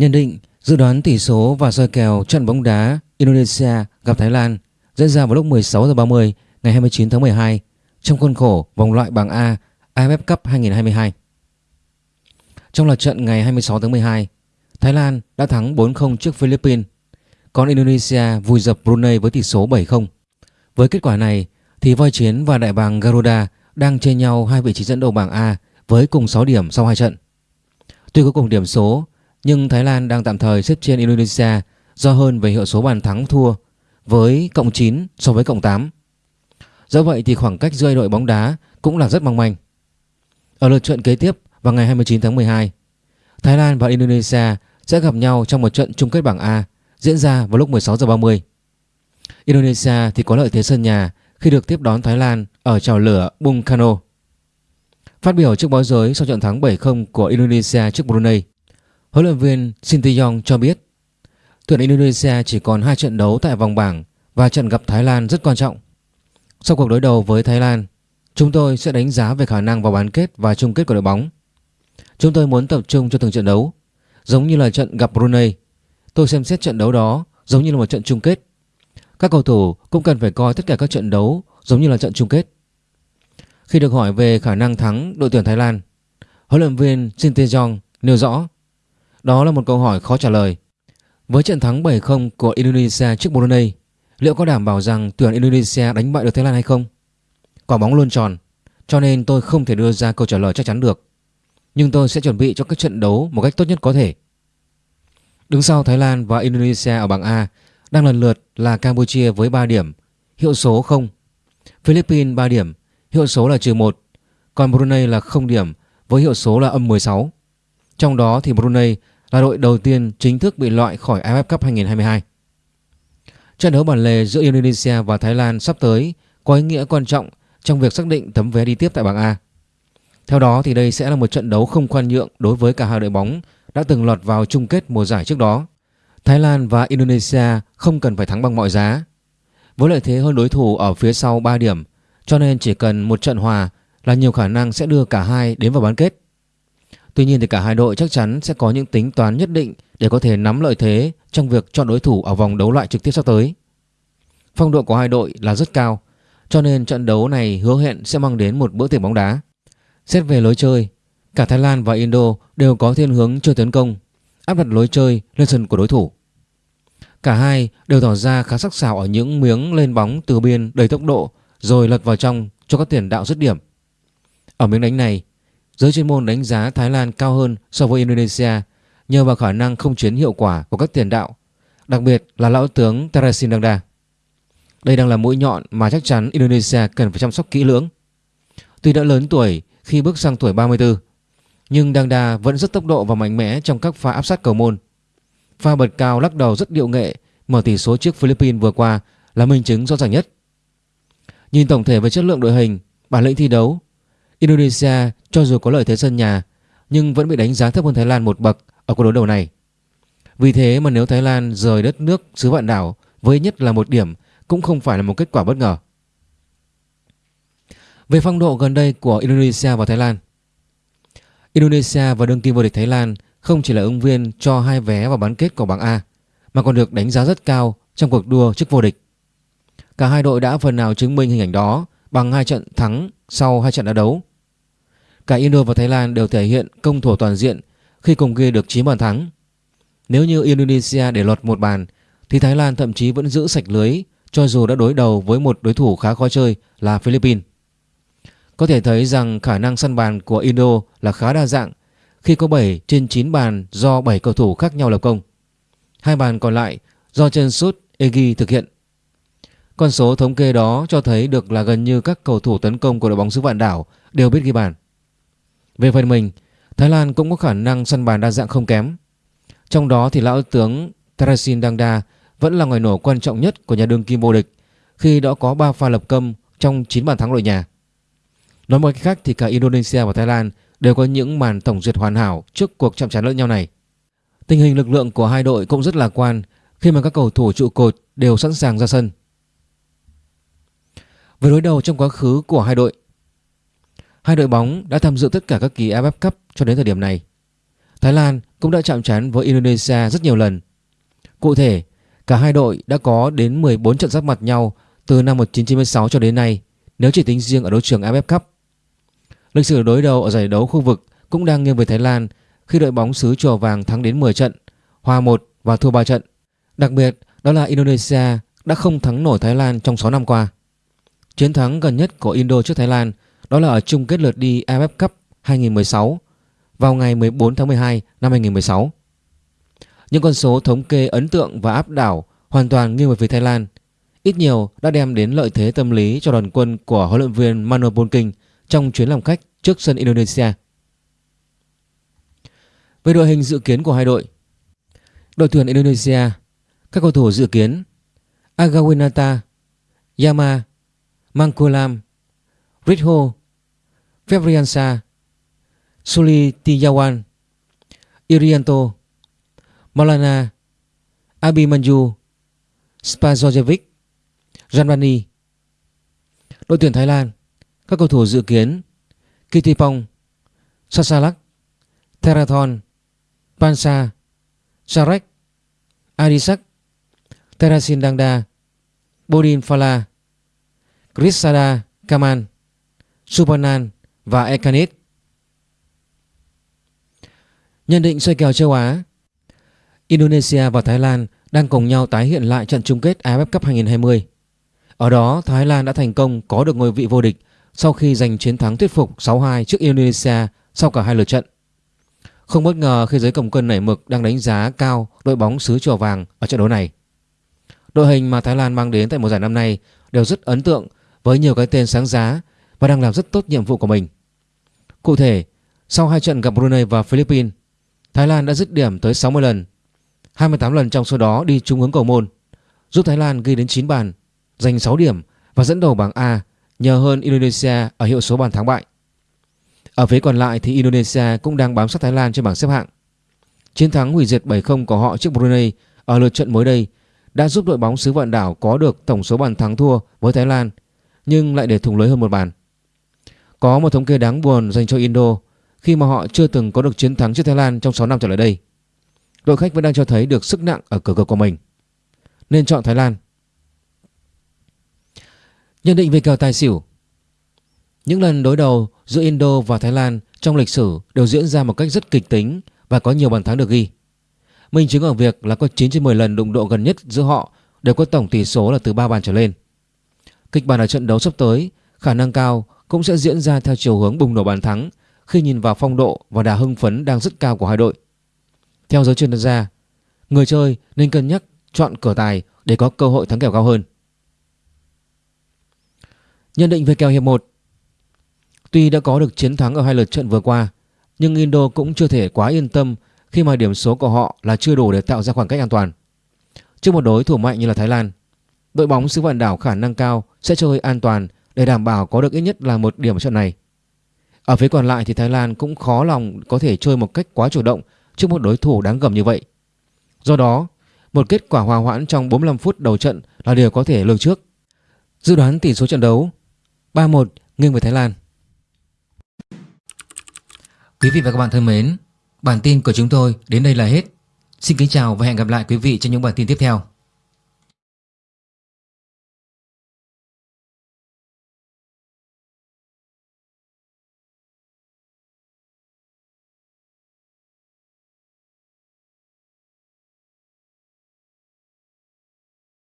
Nhận định dự đoán tỷ số và soi kèo trận bóng đá Indonesia gặp Thái Lan diễn ra vào lúc 16 giờ 30 ngày 29 tháng 12 trong khuôn khổ vòng loại bảng A AFF Cup 2022. Trong loạt trận ngày 26 tháng 12, Thái Lan đã thắng 4-0 trước Philippines, còn Indonesia vùi dập Brunei với tỷ số 7-0. Với kết quả này thì Voi Chiến và Đại bàng Garuda đang chênh nhau hai vị trí dẫn đầu bảng A với cùng 6 điểm sau hai trận. Tuy có cùng điểm số nhưng Thái Lan đang tạm thời xếp trên Indonesia do hơn về hiệu số bàn thắng thua với cộng 9 so với cộng 8. Do vậy thì khoảng cách giữa đội bóng đá cũng là rất mong manh. Ở lượt trận kế tiếp vào ngày 29 tháng 12, Thái Lan và Indonesia sẽ gặp nhau trong một trận chung kết bảng A diễn ra vào lúc 16 giờ 30. Indonesia thì có lợi thế sân nhà khi được tiếp đón Thái Lan ở trào lửa Bung Karno. Phát biểu trước báo giới sau trận thắng 7-0 của Indonesia trước Brunei, huấn luyện viên Sinteyong cho biết tuyển Indonesia chỉ còn 2 trận đấu tại vòng bảng và trận gặp Thái Lan rất quan trọng. Sau cuộc đối đầu với Thái Lan, chúng tôi sẽ đánh giá về khả năng vào bán kết và chung kết của đội bóng. Chúng tôi muốn tập trung cho từng trận đấu, giống như là trận gặp Brunei. Tôi xem xét trận đấu đó giống như là một trận chung kết. Các cầu thủ cũng cần phải coi tất cả các trận đấu giống như là trận chung kết. Khi được hỏi về khả năng thắng đội tuyển Thái Lan, huấn luyện viên Shin Tae-jong nêu rõ đó là một câu hỏi khó trả lời. Với trận thắng 7-0 của Indonesia trước Brunei, liệu có đảm bảo rằng tuyển Indonesia đánh bại được Thái Lan hay không? Quả bóng luôn tròn, cho nên tôi không thể đưa ra câu trả lời chắc chắn được. Nhưng tôi sẽ chuẩn bị cho các trận đấu một cách tốt nhất có thể. Đứng sau Thái Lan và Indonesia ở bảng A đang lần lượt là Campuchia với 3 điểm, hiệu số 0. Philippines 3 điểm, hiệu số là trừ 1. Còn Brunei là 0 điểm với hiệu số là âm 16. Trong đó thì Brunei là đội đầu tiên chính thức bị loại khỏi AFF Cup 2022. Trận đấu bản lề giữa Indonesia và Thái Lan sắp tới có ý nghĩa quan trọng trong việc xác định tấm vé đi tiếp tại bảng A. Theo đó thì đây sẽ là một trận đấu không khoan nhượng đối với cả hai đội bóng đã từng lọt vào chung kết mùa giải trước đó. Thái Lan và Indonesia không cần phải thắng bằng mọi giá. Với lợi thế hơn đối thủ ở phía sau 3 điểm, cho nên chỉ cần một trận hòa là nhiều khả năng sẽ đưa cả hai đến vào bán kết. Tuy nhiên thì cả hai đội chắc chắn sẽ có những tính toán nhất định để có thể nắm lợi thế trong việc chọn đối thủ ở vòng đấu loại trực tiếp sắp tới. Phong độ của hai đội là rất cao, cho nên trận đấu này hứa hẹn sẽ mang đến một bữa tiệc bóng đá. Xét về lối chơi, cả Thái Lan và Indo đều có thiên hướng chơi tấn công, áp đặt lối chơi lên sân của đối thủ. Cả hai đều tỏ ra khá sắc sảo ở những miếng lên bóng từ biên đầy tốc độ rồi lật vào trong cho các tiền đạo dứt điểm. Ở miếng đánh này, Giới chuyên môn đánh giá Thái Lan cao hơn so với Indonesia nhờ vào khả năng không chiến hiệu quả của các tiền đạo, đặc biệt là lão tướng Terasin Dangda. Đây đang là mũi nhọn mà chắc chắn Indonesia cần phải chăm sóc kỹ lưỡng. Tuy đã lớn tuổi khi bước sang tuổi 34, nhưng Dangda vẫn rất tốc độ và mạnh mẽ trong các pha áp sát cầu môn. Pha bật cao lắc đầu rất điệu nghệ mở tỷ số trước Philippines vừa qua là minh chứng rõ ràng nhất. Nhìn tổng thể về chất lượng đội hình, bản lĩnh thi đấu Indonesia cho dù có lợi thế sân nhà, nhưng vẫn bị đánh giá thấp hơn Thái Lan một bậc ở cuộc đối đầu này. Vì thế mà nếu Thái Lan rời đất nước xứ vạn đảo với nhất là một điểm cũng không phải là một kết quả bất ngờ. Về phong độ gần đây của Indonesia và Thái Lan Indonesia và đương kim vô địch Thái Lan không chỉ là ứng viên cho hai vé vào bán kết của bảng A, mà còn được đánh giá rất cao trong cuộc đua chức vô địch. Cả hai đội đã phần nào chứng minh hình ảnh đó bằng hai trận thắng sau hai trận đá đấu. Cả Indo và Thái Lan đều thể hiện công thủ toàn diện khi cùng ghi được 9 bàn thắng. Nếu như Indonesia để lọt một bàn, thì Thái Lan thậm chí vẫn giữ sạch lưới, cho dù đã đối đầu với một đối thủ khá khó chơi là Philippines. Có thể thấy rằng khả năng săn bàn của Indo là khá đa dạng khi có 7 trên 9 bàn do 7 cầu thủ khác nhau lập công. Hai bàn còn lại do chân sút Egi thực hiện. Con số thống kê đó cho thấy được là gần như các cầu thủ tấn công của đội bóng xứ vạn đảo đều biết ghi bàn. Về phần mình, Thái Lan cũng có khả năng săn bàn đa dạng không kém. Trong đó thì lão tướng Tarasin Dangda vẫn là ngoài nổ quan trọng nhất của nhà đương kim vô địch khi đã có 3 pha lập công trong 9 bàn thắng đội nhà. Nói một cách khác thì cả Indonesia và Thái Lan đều có những màn tổng duyệt hoàn hảo trước cuộc chạm trán lẫn nhau này. Tình hình lực lượng của hai đội cũng rất lạc quan khi mà các cầu thủ trụ cột đều sẵn sàng ra sân. với đối đầu trong quá khứ của hai đội Hai đội bóng đã tham dự tất cả các kỳ AFF Cup cho đến thời điểm này. Thái Lan cũng đã chạm trán với Indonesia rất nhiều lần. Cụ thể, cả hai đội đã có đến 14 trận giáp mặt nhau từ năm 1996 cho đến nay nếu chỉ tính riêng ở đấu trường AFF Cup. Lịch sử đối đầu ở giải đấu khu vực cũng đang nghiêng về Thái Lan khi đội bóng xứ chùa vàng thắng đến 10 trận, hòa 1 và thua 3 trận. Đặc biệt đó là Indonesia đã không thắng nổi Thái Lan trong 6 năm qua. Chiến thắng gần nhất của Indo trước Thái Lan đó là ở chung kết lượt đi AFF Cup 2016 vào ngày 14 tháng 12 năm 2016. Những con số thống kê ấn tượng và áp đảo hoàn toàn nghiêng về phía Thái Lan ít nhiều đã đem đến lợi thế tâm lý cho đoàn quân của huấn luyện viên Manuel Polking trong chuyến làm khách trước sân Indonesia. Về đội hình dự kiến của hai đội Đội tuyển Indonesia, Các cầu thủ dự kiến Agawinata Yama, Mangkulam Ritho Fevriansa, Suli Tiyawan, Irianto Malana, Abimanyu Spazojevic Janvani Đội tuyển Thái Lan Các cầu thủ dự kiến Kitipong Sasalak Terathon Pansa Sarek Adisak Terasin Dangda Bodin Fala, Krisada Kaman Supanan và Ekanit Nhận định xoay kèo châu Á Indonesia và Thái Lan đang cùng nhau tái hiện lại trận chung kết AFF Cup 2020 ở đó, Thái Lan đã thành công có được ngôi vị vô địch sau khi giành chiến thắng thuyết phục 6-2 trước Indonesia sau cả hai lượt trận. Không bất ngờ khi giới cầm quân nảy mực đang đánh giá cao đội bóng xứ chùa vàng ở trận đấu này. Đội hình mà Thái Lan mang đến tại mùa giải năm nay đều rất ấn tượng với nhiều cái tên sáng giá và đang làm rất tốt nhiệm vụ của mình. Cụ thể, sau hai trận gặp Brunei và Philippines, Thái Lan đã dứt điểm tới 60 lần, 28 lần trong số đó đi trúng hướng cầu môn, giúp Thái Lan ghi đến 9 bàn giành 6 điểm và dẫn đầu bảng A nhờ hơn Indonesia ở hiệu số bàn thắng bại. Ở phía còn lại thì Indonesia cũng đang bám sát Thái Lan trên bảng xếp hạng. Chiến thắng hủy diệt 7-0 của họ trước Brunei ở lượt trận mới đây đã giúp đội bóng xứ vạn đảo có được tổng số bàn thắng thua với Thái Lan nhưng lại để thủng lưới hơn một bàn. Có một thống kê đáng buồn dành cho Indo khi mà họ chưa từng có được chiến thắng trước Thái Lan trong 6 năm trở lại đây. Đội khách vẫn đang cho thấy được sức nặng ở cửa cờ của mình. Nên chọn Thái Lan Nhận định về kèo tài xỉu Những lần đối đầu giữa Indo và Thái Lan trong lịch sử đều diễn ra một cách rất kịch tính và có nhiều bàn thắng được ghi. Minh chứng ở việc là có 9 trên 10 lần đụng độ gần nhất giữa họ đều có tổng tỷ số là từ 3 bàn trở lên. Kịch bản ở trận đấu sắp tới khả năng cao cũng sẽ diễn ra theo chiều hướng bùng nổ bàn thắng khi nhìn vào phong độ và đà hưng phấn đang rất cao của hai đội. Theo giới chuyên gia, người chơi nên cân nhắc chọn cửa tài để có cơ hội thắng kèo cao hơn. Nhận định về kèo hiệp 1 Tuy đã có được chiến thắng ở hai lượt trận vừa qua Nhưng Indo cũng chưa thể quá yên tâm Khi mà điểm số của họ là chưa đủ để tạo ra khoảng cách an toàn Trước một đối thủ mạnh như là Thái Lan Đội bóng xứ vạn đảo khả năng cao sẽ chơi an toàn để đảm bảo có được ít nhất là một điểm ở trận này. Ở phía còn lại thì Thái Lan cũng khó lòng có thể chơi một cách quá chủ động trước một đối thủ đáng gầm như vậy. Do đó, một kết quả hòa hoãn trong 45 phút đầu trận là điều có thể lường trước. Dự đoán tỷ số trận đấu 3-1 nghiêng về Thái Lan. Quý vị và các bạn thân mến, bản tin của chúng tôi đến đây là hết. Xin kính chào và hẹn gặp lại quý vị trong những bản tin tiếp theo.